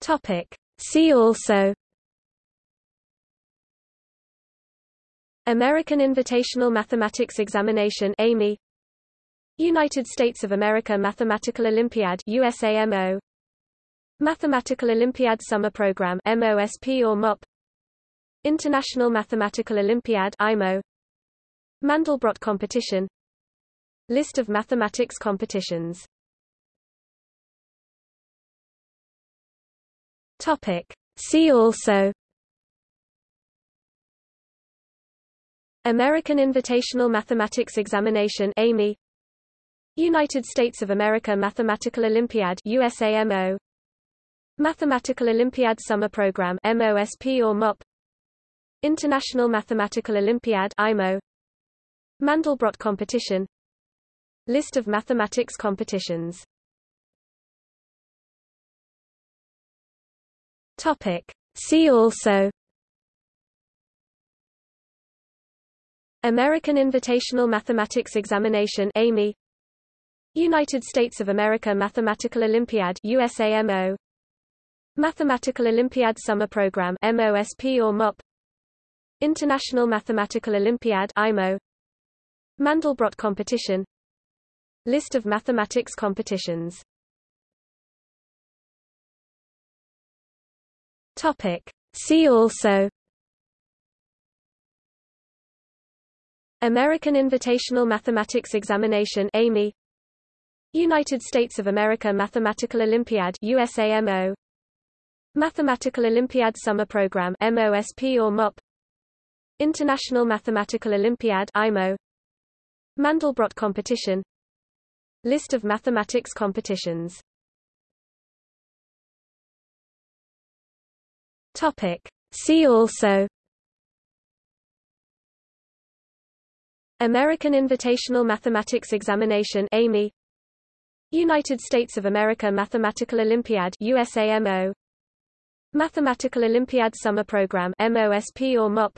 Topic. See also American Invitational Mathematics Examination AIME United States of America Mathematical Olympiad USAMO Mathematical Olympiad Summer Program MOSP or MOP International Mathematical Olympiad IMO Mandelbrot Competition List of mathematics competitions Topic. See also American Invitational Mathematics Examination AIME. United States of America Mathematical Olympiad USAMO Mathematical Olympiad Summer Program MOSP or MOP International Mathematical Olympiad IMO Mandelbrot Competition. List of mathematics competitions Topic. See also American Invitational Mathematics Examination AIME. United States of America Mathematical Olympiad USAMO Mathematical Olympiad Summer Program MOSP or MOP International Mathematical Olympiad IMO Mandelbrot Competition. List of mathematics competitions Topic. See also American Invitational Mathematics Examination AIME. United States of America Mathematical Olympiad USAMO Mathematical Olympiad Summer Program MOSP or MOP International Mathematical Olympiad IMO Mandelbrot Competition. List of mathematics competitions Topic. See also American Invitational Mathematics Examination AIME. United States of America Mathematical Olympiad USAMO Mathematical Olympiad Summer Program MOSP or MOP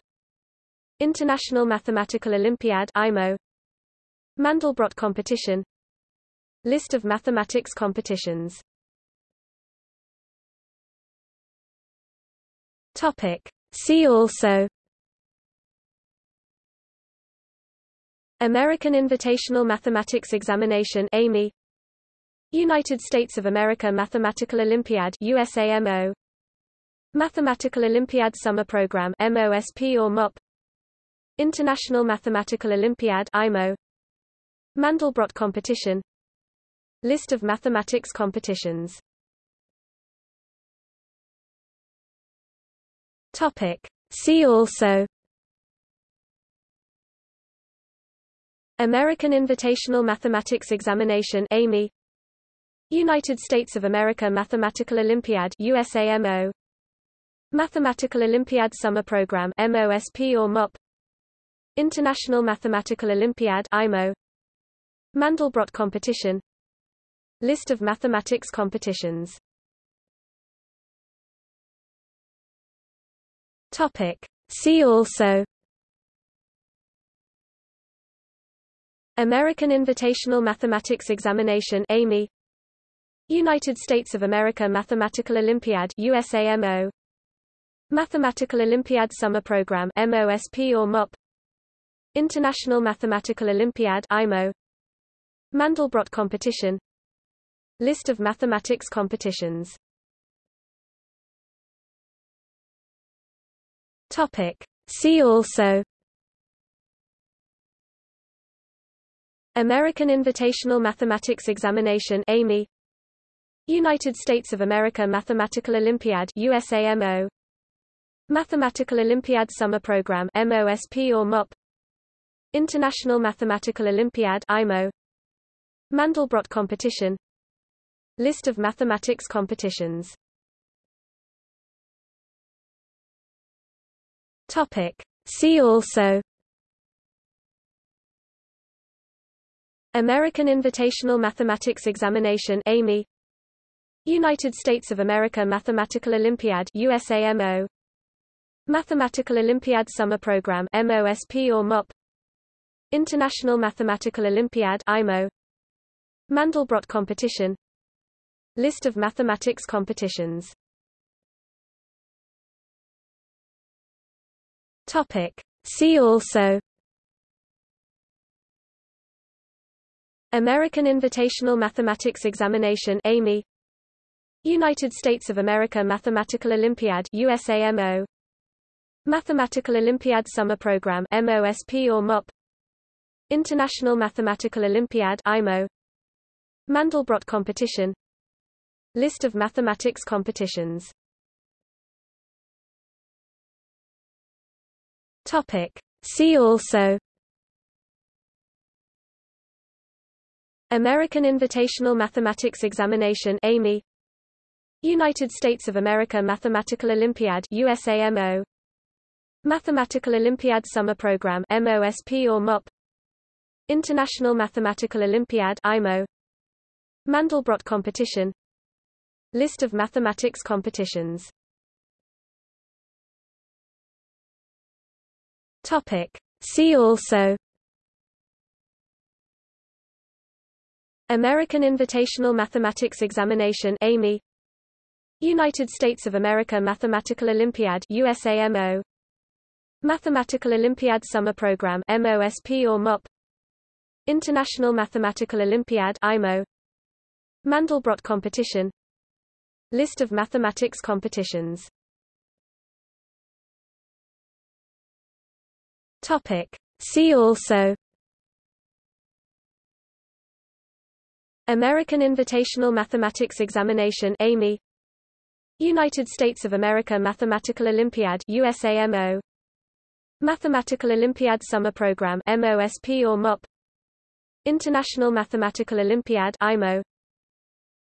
International Mathematical Olympiad IMO Mandelbrot Competition. List of mathematics competitions Topic. See also American Invitational Mathematics Examination AIME. United States of America Mathematical Olympiad USAMO Mathematical Olympiad Summer Program MOSP or MOP International Mathematical Olympiad IMO Mandelbrot Competition. List of mathematics competitions Topic. See also American Invitational Mathematics Examination AIME United States of America Mathematical Olympiad USAMO Mathematical Olympiad Summer Program MOSP or MOP International Mathematical Olympiad IMO Mandelbrot Competition List of mathematics competitions Topic. See also American Invitational Mathematics Examination AIME United States of America Mathematical Olympiad USAMO Mathematical Olympiad Summer Program MOSP or MOP International Mathematical Olympiad IMO Mandelbrot Competition List of mathematics competitions Topic. See also American Invitational Mathematics Examination AIME United States of America Mathematical Olympiad USAMO Mathematical Olympiad Summer Program MOSP or MOP International Mathematical Olympiad IMO Mandelbrot Competition List of mathematics competitions Topic. See also American Invitational Mathematics Examination AIME. United States of America Mathematical Olympiad USAMO Mathematical Olympiad Summer Program MOSP or MOP International Mathematical Olympiad IMO Mandelbrot Competition. List of mathematics competitions Topic. See also American Invitational Mathematics Examination AIME. United States of America Mathematical Olympiad USAMO Mathematical Olympiad Summer Program MOSP or MOP International Mathematical Olympiad IMO Mandelbrot Competition. List of mathematics competitions Topic. See also American Invitational Mathematics Examination AIME. United States of America Mathematical Olympiad USAMO Mathematical Olympiad Summer Program MOSP or MOP International Mathematical Olympiad IMO Mandelbrot Competition. List of mathematics competitions Topic. See also American Invitational Mathematics Examination AIME United States of America Mathematical Olympiad USAMO Mathematical Olympiad Summer Program MOSP or MOP International Mathematical Olympiad IMO Mandelbrot Competition List of mathematics competitions Topic. See also American Invitational Mathematics Examination AIME United States of America Mathematical Olympiad USAMO Mathematical Olympiad Summer Program MOSP or MOP International Mathematical Olympiad IMO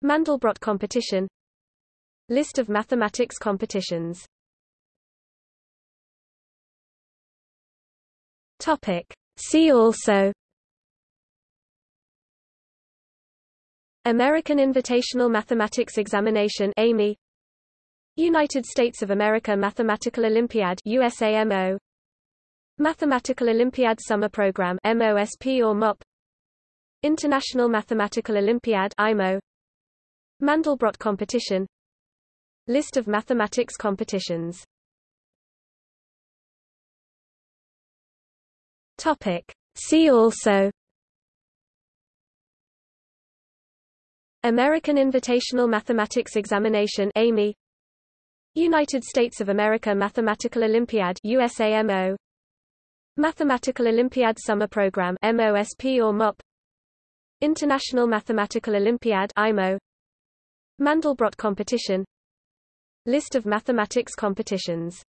Mandelbrot Competition List of mathematics competitions Topic. See also American Invitational Mathematics Examination AIME United States of America Mathematical Olympiad USAMO Mathematical Olympiad Summer Program MOSP or MOP International Mathematical Olympiad IMO Mandelbrot Competition List of mathematics competitions Topic. See also American Invitational Mathematics Examination AIME. United States of America Mathematical Olympiad USAMO Mathematical Olympiad Summer Program MOSP or MOP International Mathematical Olympiad IMO Mandelbrot Competition. List of mathematics competitions